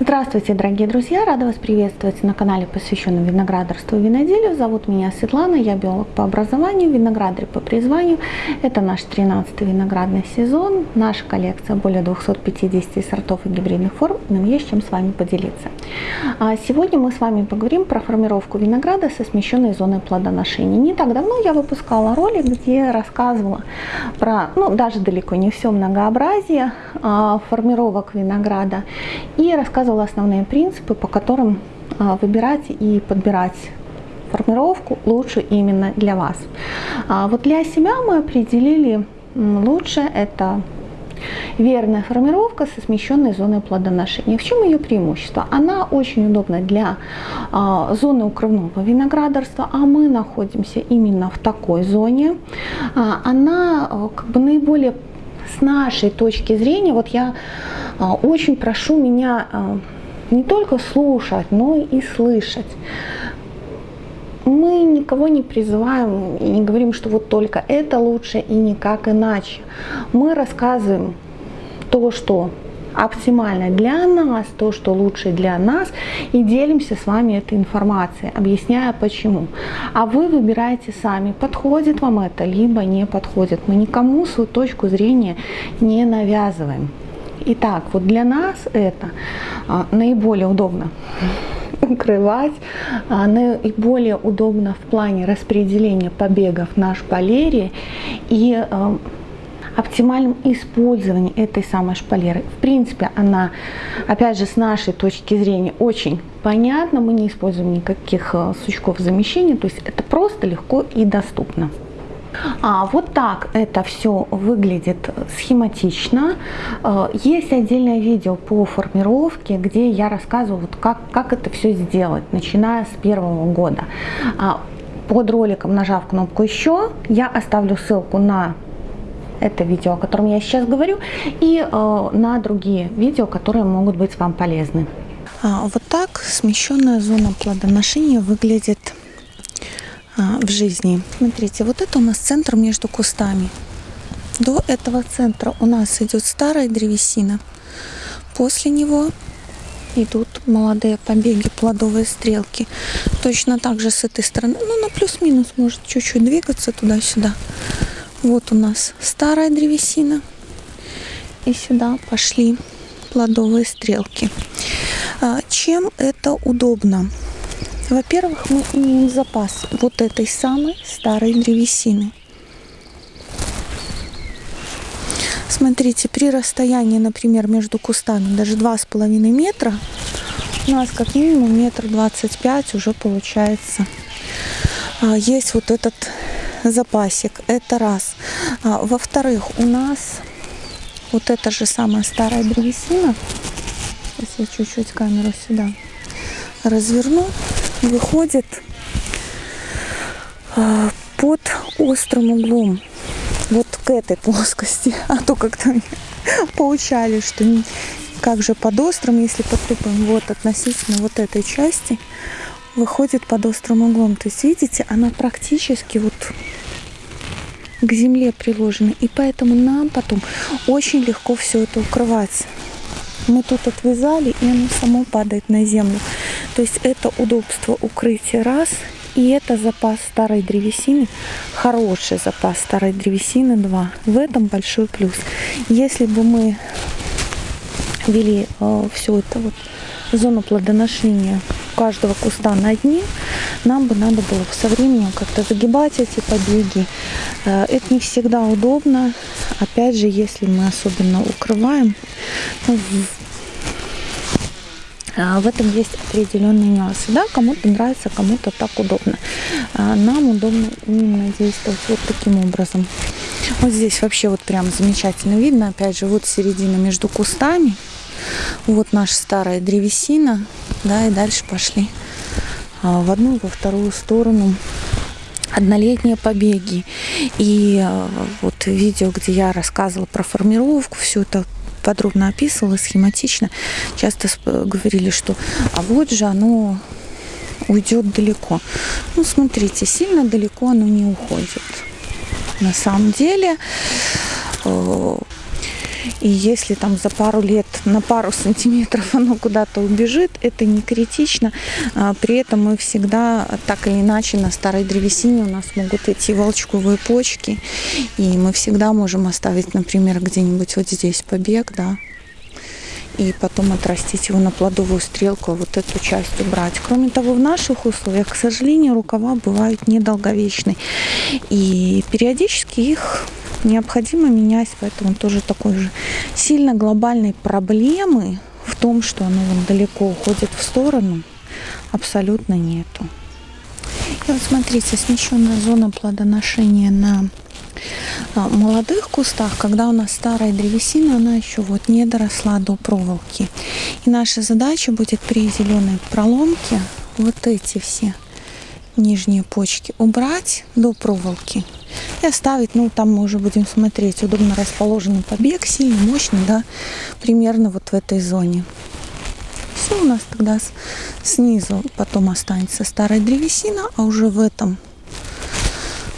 Здравствуйте, дорогие друзья! Рада вас приветствовать на канале, посвященном виноградарству и виноделию. Зовут меня Светлана, я биолог по образованию, виноградарь по призванию. Это наш 13-й виноградный сезон. Наша коллекция более 250 сортов и гибридных форм. Нам есть чем с вами поделиться. А сегодня мы с вами поговорим про формировку винограда со смещенной зоной плодоношения. Не так давно я выпускала ролик, где рассказывала про, ну даже далеко не все многообразие а, формировок винограда и рассказывала основные принципы, по которым а, выбирать и подбирать формировку лучше именно для вас. А вот для себя мы определили лучше это верная формировка со смещенной зоной плодоношения. В чем ее преимущество? Она очень удобна для а, зоны укрывного виноградарства, а мы находимся именно в такой зоне. А, она а, как бы наиболее с нашей точки зрения, вот я очень прошу меня а, не только слушать, но и слышать. Мы никого не призываем и не говорим, что вот только это лучше и никак иначе. Мы рассказываем то, что оптимально для нас, то, что лучше для нас, и делимся с вами этой информацией, объясняя почему. А вы выбираете сами, подходит вам это, либо не подходит. Мы никому свою точку зрения не навязываем. Итак, вот для нас это а, наиболее удобно укрывать, а, наиболее удобно в плане распределения побегов на шпалере и а, оптимальном использовании этой самой шпалеры. В принципе, она, опять же, с нашей точки зрения очень понятна. Мы не используем никаких сучков замещения, то есть это просто легко и доступно. А, вот так это все выглядит схематично. А, есть отдельное видео по формировке, где я рассказываю, вот как, как это все сделать, начиная с первого года. А, под роликом, нажав кнопку «Еще», я оставлю ссылку на это видео, о котором я сейчас говорю, и э, на другие видео, которые могут быть вам полезны. А, вот так смещенная зона плодоношения выглядит в жизни. Смотрите, вот это у нас центр между кустами. До этого центра у нас идет старая древесина. После него идут молодые побеги, плодовые стрелки. Точно так же с этой стороны, ну на плюс-минус может чуть-чуть двигаться туда-сюда. Вот у нас старая древесина. И сюда пошли плодовые стрелки. А, чем это удобно? Во-первых, мы имеем запас вот этой самой старой древесины. Смотрите, при расстоянии, например, между кустами даже два с половиной метра, у нас как минимум метр двадцать пять уже получается. А, есть вот этот запасик, это раз. А, Во-вторых, у нас вот эта же самая старая древесина, сейчас я чуть-чуть камеру сюда разверну, выходит а, под острым углом вот к этой плоскости. А то как-то поучали, что как же под острым, если под тупым, вот относительно вот этой части выходит под острым углом. То есть, видите, она практически вот к земле приложена. И поэтому нам потом очень легко все это укрывать. Мы тут отвязали, и оно само падает на землю. То есть это удобство укрытия раз, и это запас старой древесины, хороший запас старой древесины два. В этом большой плюс. Если бы мы вели э, все это вот зону плодоношения каждого куста на дне, нам бы надо было со временем как-то загибать эти побеги. Э, это не всегда удобно. Опять же, если мы особенно укрываем, ну, в этом есть определенные нюансы. Да, кому-то нравится, кому-то так удобно. А, нам удобно именно действовать вот таким образом. Вот здесь вообще вот прям замечательно видно. Опять же, вот середина между кустами. Вот наша старая древесина. Да, и дальше пошли а, в одну, во вторую сторону однолетние побеги. И вот видео, где я рассказывала про формировку, все это подробно описывала, схематично. Часто говорили, что а вот же оно уйдет далеко. Ну, смотрите, сильно далеко оно не уходит. На самом деле, э, И если там за пару лет на пару сантиметров оно куда-то убежит, это не критично. А, при этом мы всегда так или иначе на старой древесине у нас могут идти волчковые почки. И мы всегда можем оставить, например, где-нибудь вот здесь побег, да, и потом отрастить его на плодовую стрелку, а вот эту часть убрать. Кроме того, в наших условиях, к сожалению, рукава бывают недолговечны. И периодически их необходимо менять, поэтому тоже такой же сильно глобальной проблемы в том, что оно вон далеко уходит в сторону, абсолютно нету. И вот смотрите, смещенная зона плодоношения на а, молодых кустах, когда у нас старая древесина, она еще вот не доросла до проволоки. И наша задача будет при зеленой проломке вот эти все нижние почки убрать до проволоки и оставить, ну там мы уже будем смотреть, удобно расположенный побег, сильный, мощный, да, примерно вот в этой зоне. Все у нас тогда снизу потом останется старая древесина, а уже в этом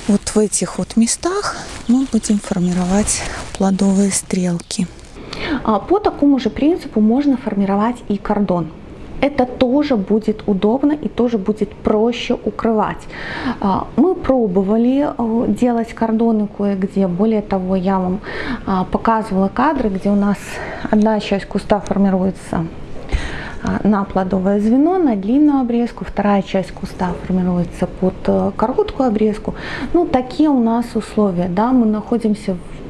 вот в этих вот местах мы будем формировать плодовые стрелки. А по такому же принципу можно формировать и кордон. Это тоже будет удобно и тоже будет проще укрывать. А, мы пробовали э, делать кордоны кое-где. Более того, я вам а, показывала кадры, где у нас одна часть куста формируется а, на плодовое звено, на длинную обрезку, вторая часть куста формируется под э, короткую обрезку. Ну, такие у нас условия, да, мы находимся в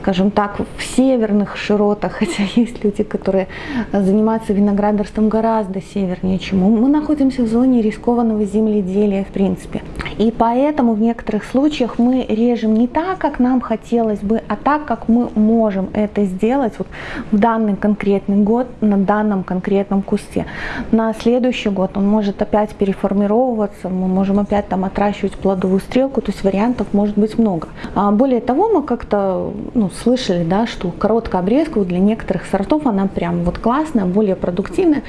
скажем так, в северных широтах, хотя есть люди, которые занимаются виноградарством гораздо севернее, чем мы. Мы находимся в зоне рискованного земледелия, в принципе. И поэтому в некоторых случаях мы режем не так, как нам хотелось бы, а так, как мы можем это сделать вот в данный конкретный год на данном конкретном кусте. На следующий год он может опять переформировываться, мы можем опять там отращивать плодовую стрелку, то есть вариантов может быть много. А более того, мы как-то ну, слышали, да, что короткая обрезка для некоторых сортов она прям вот классная, более продуктивная.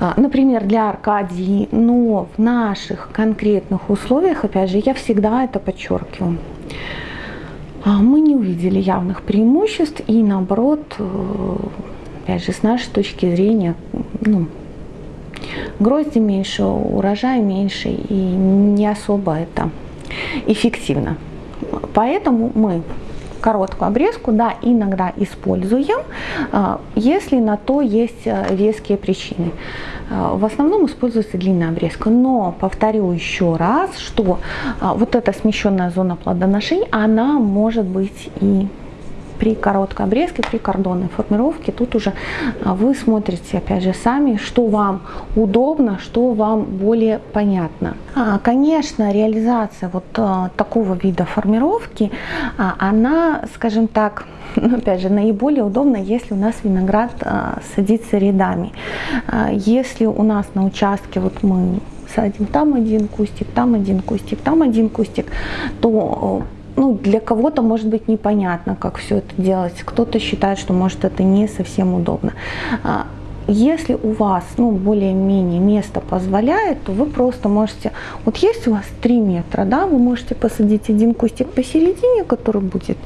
А, например, для Аркадии, но в наших конкретных условиях, опять же, я всегда это подчеркиваю, а, мы не увидели явных преимуществ и наоборот, э, опять же, с нашей точки зрения, ну, грозди меньше, урожай меньше и не особо это эффективно. Поэтому мы короткую обрезку, да, иногда используем, а, если на то есть э, веские причины. А, в основном используется длинная обрезка, но повторю еще раз, что а, вот эта смещенная зона плодоношения, она может быть и при короткой обрезке, при кордонной формировке, тут уже а, вы смотрите, опять же, сами, что вам удобно, что вам более понятно. А, конечно, реализация вот а, такого вида формировки, она, скажем так, опять же, наиболее удобно, если у нас виноград садится рядами. Если у нас на участке вот мы садим там один кустик, там один кустик, там один кустик, то ну, для кого-то может быть непонятно, как все это делать. Кто-то считает, что может это не совсем удобно. А, если у вас ну, более-менее место позволяет, то вы просто можете, вот есть у вас 3 метра, да, вы можете посадить один кустик посередине, который будет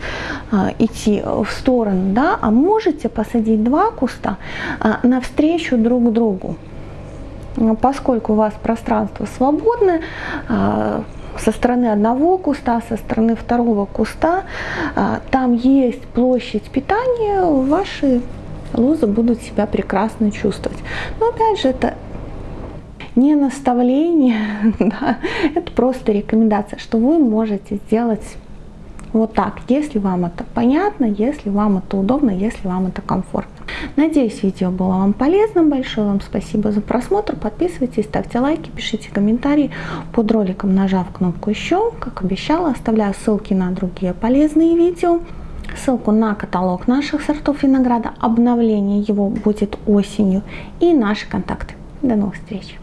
а, идти в сторону, да, а можете посадить два куста а, навстречу друг другу. Поскольку у вас пространство свободное, а, со стороны одного куста, со стороны второго куста, а, там есть площадь питания, ваши лозы будут себя прекрасно чувствовать. Но опять же, это не наставление, да, это просто рекомендация, что вы можете сделать вот так, если вам это понятно, если вам это удобно, если вам это комфортно. Надеюсь, видео было вам полезным. Большое вам спасибо за просмотр. Подписывайтесь, ставьте лайки, пишите комментарии под роликом, нажав кнопку «Еще». Как обещала, оставляю ссылки на другие полезные видео. Ссылку на каталог наших сортов винограда. Обновление его будет осенью. И наши контакты. До новых встреч!